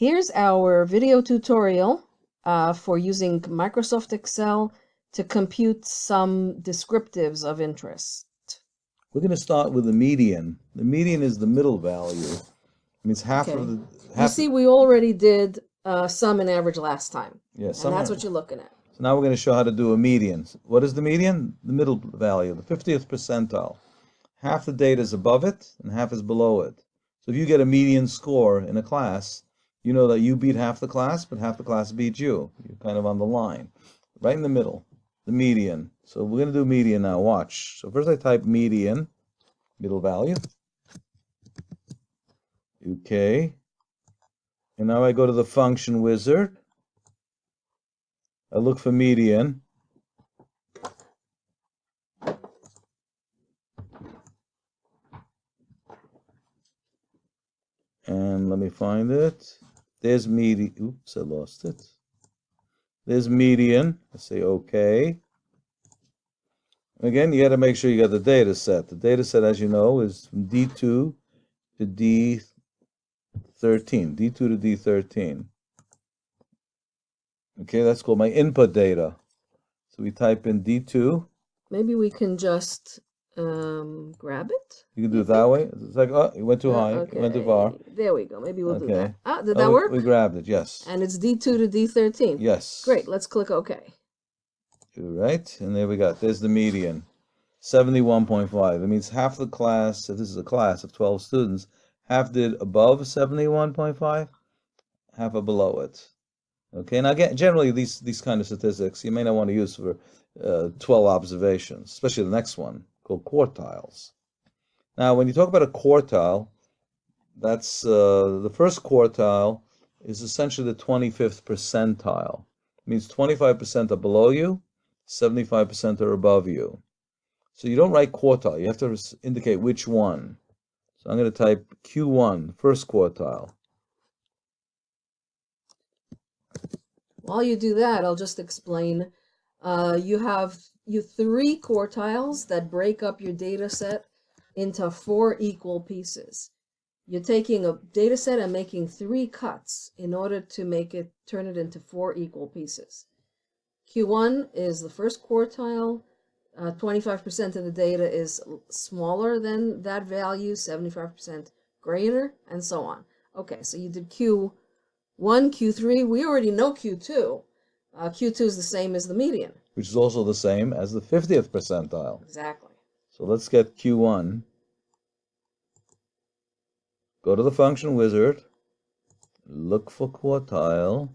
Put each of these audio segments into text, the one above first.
Here's our video tutorial uh, for using Microsoft Excel to compute some descriptives of interest. We're going to start with the median. The median is the middle value. It means half Okay. of the Half You see, we already did uh, sum and average last time, yeah, and that's what you're looking at. So now we're going to show how to do a median. What is the median? The middle value, the 50th percentile. Half the data is above it and half is below it. So if you get a median score in a class, you know that you beat half the class, but half the class beat you. You're kind of on the line, right in the middle, the median. So we're going to do median now. Watch. So first I type median, middle value. Okay. And now I go to the function wizard. I look for median. And let me find it. There's median. Oops, I lost it. There's median. I say OK. Again, you got to make sure you got the data set. The data set, as you know, is from D2 to D13. D2 to D13. Okay, that's called my input data. So we type in D2. Maybe we can just um, grab it. You can do it that way. It's like, oh, it went too Uh, high. It went too far. There we go. Maybe we'll do that. Ah, did Oh, that we- work? We grabbed it, yes. And it's D2 to D13. Yes. Great. Let's click OK. Right, and there we got, there's the median, 71.5. That means half the class, if this is a class of 12 students, half did above 71.5, half are below it. Okay, now again, generally these, these kind of statistics you may not want to use for uh, 12 observations, especially the next one called quartiles. Now, when you talk about a quartile, that's uh, the first quartile is essentially the 25th percentile. It means 25% are below you, 75% are above you. So you don't write quartile, you have to indicate which one. So I'm going to type Q1, first quartile. While you do that, I'll just explain. Uh, you have you three quartiles that break up your data set into four equal pieces. You're taking a data set and making three cuts in order to make it turn it into four equal pieces. Q1 is the first quartile. Uh, 25% of the data is smaller than that value, 75% greater, and so on. Okay, so you did Q1, Q3. We already know Q2. Uh, Q2 is the same as the median. which is also the same as the 50th percentile. Exactly. So let's get Q1. Go to the function wizard, look for quartile.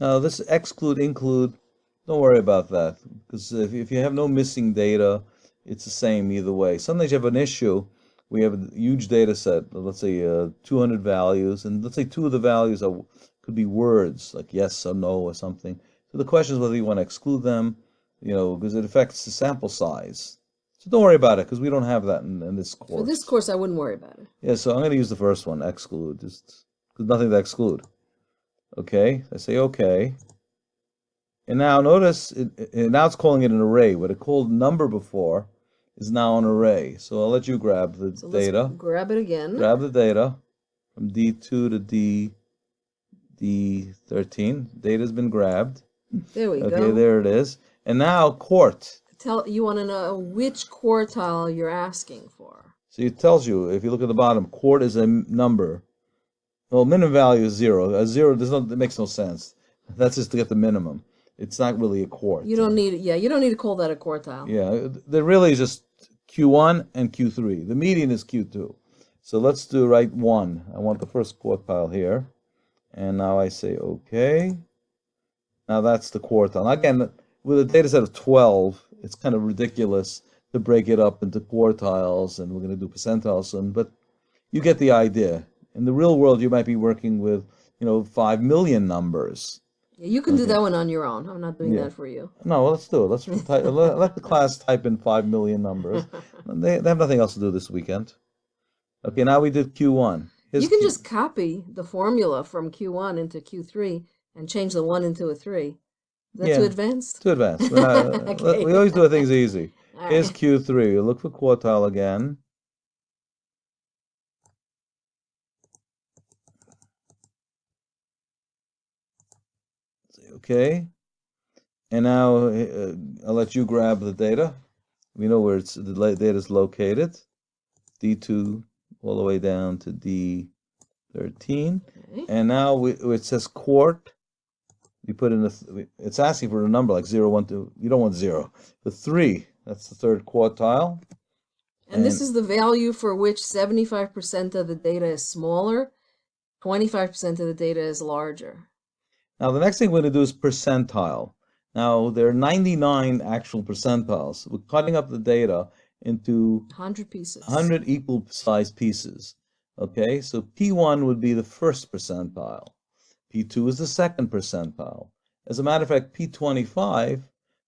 Now this exclude include, don't worry about that because if, if you have no missing data, it's the same either way. Sometimes you have an issue. We have a huge data set, let's say uh, 200 values, and let's say two of the values are could be words like yes or no or something. So the question is whether you want to exclude them, you know, because it affects the sample size. So don't worry about it because we don't have that in, in this course. For this course, I wouldn't worry about it. Yeah, so I'm going to use the first one, exclude, just because nothing to exclude. Okay, I say okay. And now notice, it, it, now it's calling it an array. What it called number before is now an array. So I'll let you grab the So let's data. grab it again. Grab the data from D2 to D, D13. Data's been grabbed. there we Okay, go. Okay, there it is. And now quart. Tell you want to know which quartile you're asking for. So it tells you, if you look at the bottom, quart is a number. Well, minimum value is zero. A zero does not, that makes no sense. That's just to get the minimum. It's not really a quart. You don't need, yeah, you don't need to call that a quartile. Yeah, there really is just Q1 and Q3. The median is Q2. So let's do right one. I want the first quartile here. And now I say okay. Now that's the quartile. Again, with a data set of 12, it's kind of ridiculous to break it up into quartiles, and we're going to do percentiles soon, but you get the idea. In the real world, you might be working with, you know, 5 million numbers. Yeah, you can do that one on your own. I'm not doing Yeah. that for you. No, well, let's do it. Let's type, let, the class type in 5 million numbers. They, they have nothing else to do this weekend. Okay, now we did Q1. Here's you can Q- just copy the formula from Q1 into Q3 and change the 1 into a 3. Is that too advanced? too advanced. Okay. We always do things easy. Here's Alright. Q3. You look for quartile again. Okay. And now uh, I'll let you grab the data. We know where it's the data is located. D2 all the way down to D13. Okay. And now we, it says quart. You put in the, it's asking for a number like 0, 1, 2. You don't want 0. The 3, that's the third quartile. And this is the value for which 75% of the data is smaller, 25% of the data is larger. Now, the next thing we're going to do is percentile. Now, there are 99 actual percentiles. We're cutting up the data into 100 pieces. 100 equal sized pieces. Okay, so P1 would be the first percentile. P2 is the second percentile. As a matter of fact, P25,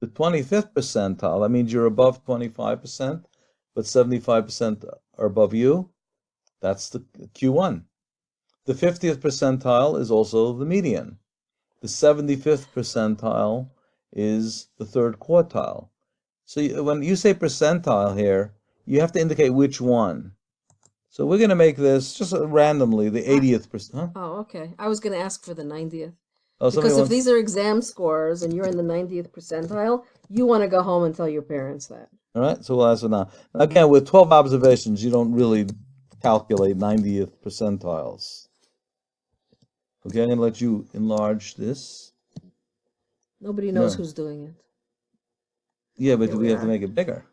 the 25th percentile, that means you're above 25%, but 75% are above you. That's the Q1. The 50th percentile is also the median. The 75th percentile is the third quartile. So you- when you say percentile here, you have to indicate which one. So we're going to make this just uh, randomly the 80th percent. Huh? Oh, okay. I was going to ask for the 90th. Oh, Because if wants- these are exam scores and you're in the 90th percentile, you want to go home and tell your parents that. All right, so we'll ask it now. Again, with 12 observations, you don't really calculate 90th percentiles. Okay, I'm going to let you enlarge this. Nobody knows No. who's doing it. Yeah, but Here we we have to make it bigger.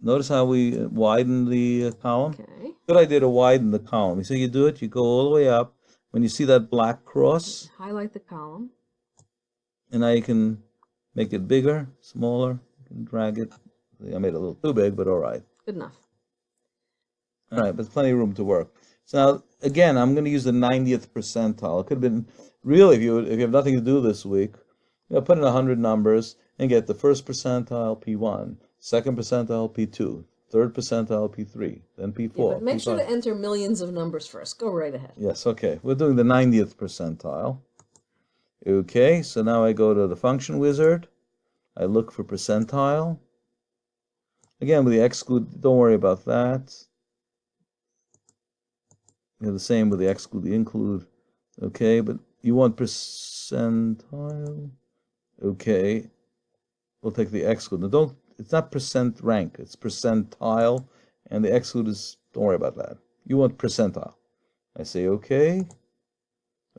Notice how we uh, widen the uh, column? Okay. Good idea to widen the column. So you do it, you go all the way up. When you see that black cross, Highlight the column. and now you can make it bigger, smaller, you can drag it. I made it a little too big, but all right. Good enough. All right, but there's plenty of room to work. So now, again, I'm going to use the 90th percentile. It could have been, really, if you, if you have nothing to do this week, you know, put in 100 numbers and get the first percentile P1, second percentile P2, third percentile P3, then P4. Yeah, but make sure P5. to enter millions of numbers first. Go right ahead. Yes, okay. We're doing the 90th percentile. Okay, so now I go to the function wizard. I look for percentile. Again, with the exclude, don't worry about that. You have the same with the exclude, the include. Okay, but you want percentile. Okay, we'll take the exclude. Now don't, it's not percent rank, it's percentile, and the exclude is, don't worry about that. You want percentile. I say okay.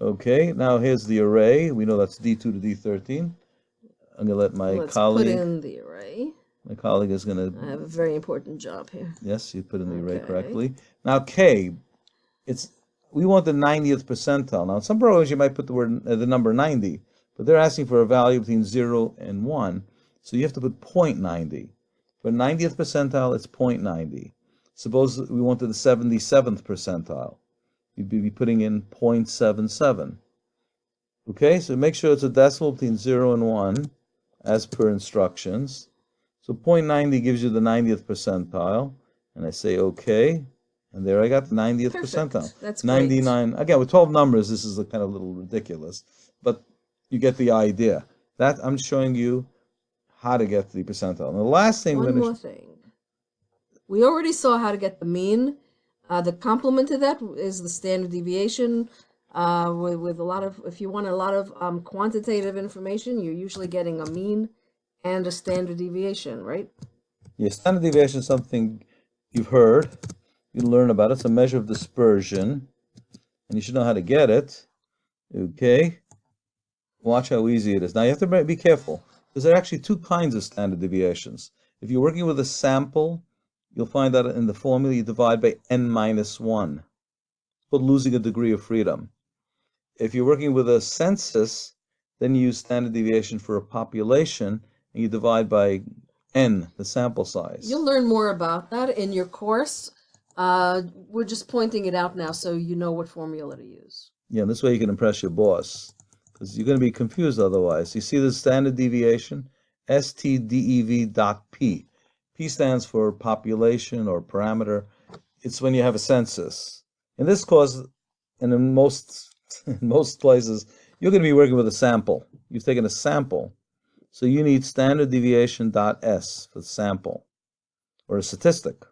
Okay, now here's the array. We know that's D2 to D13. I'm gonna let my Let's colleague, put in the array. my colleague is gonna, I have a very important job here. yes, you put in the array correctly. Now K, it's, we want the 90th percentile. Now, in some programs you might put the word, uh, the number 90, but they're asking for a value between 0 and 1. So you have to put 0.90. For 90th percentile, it's 0.90. Suppose we wanted the 77th percentile. You'd be putting in 0.77. Okay, so make sure it's a decimal between 0 and 1 as per instructions. So 0.90 gives you the 90th percentile. And I say okay. And there I got the 90th Perfect. percentile. That's great. 99. Again, with 12 numbers, this is a kind of little ridiculous, but you get the idea. That I'm showing you how to get the percentile. And the last thing One more thing. We already saw how to get the mean. Uh, the complement to that is the standard deviation. Uh, with, with a lot of, if you want a lot of um, quantitative information, you're usually getting a mean and a standard deviation, right? yeah, standard deviation is something you've heard. You learn about it. It's a measure of dispersion, and you should know how to get it. Okay. Watch how easy it is. Now you have to be careful because there are actually two kinds of standard deviations. If you're working with a sample, you'll find that in the formula you divide by n minus 1. But losing a degree of freedom. If you're working with a census, then you use standard deviation for a population and you divide by n, the sample size. You'll learn more about that in your course. Uh, we're just pointing it out now so you know what formula to use. Yeah, this way you can impress your boss because you're going to be confused otherwise. You see the standard deviation? STDEV dot P. P stands for population or parameter. It's when you have a census. In this course, and in most in most places, you're going to be working with a sample. You've taken a sample, So you need standard deviation dot S for the sample or a statistic.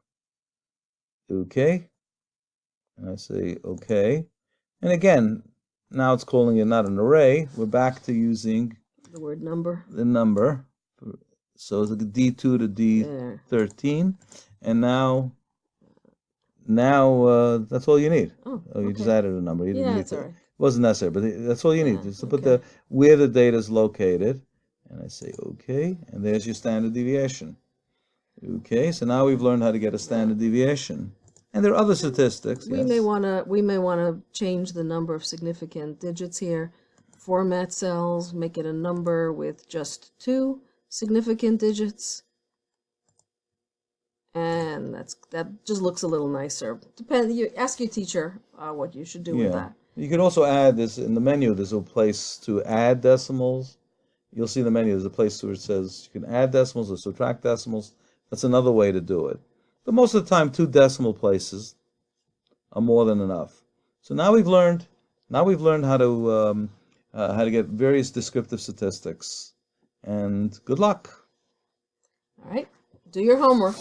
Okay. And I say okay. And again, now it's calling it not an array. We're back to using The word number. the number. So it's like D2 to D13. And now, now uh, that's all you need. Oh, Oh, you just added a number. You didn't Yeah, need to. all right. Wasn't necessary, but that's all you need. Yeah, Just to put the where the data is located. And I say okay, and there's your standard deviation. Okay, so now we've learned how to get a standard deviation. And there are other statistics. We yes. may wanna, we may wanna change the number of significant digits here. Format cells, make it a number with just two significant digits. And that's, that just looks a little nicer. Depend, you, ask your teacher, uh, what you should do with that. You can also add this in the menu. There's a place to add decimals. You'll see in the menu. There's a place where it says you can add decimals or subtract decimals. That's another way to do it. But most of the time, two decimal places are more than enough. So now we've learned. Now we've learned how to um, uh, how to get various descriptive statistics. And good luck. All right, do your homework.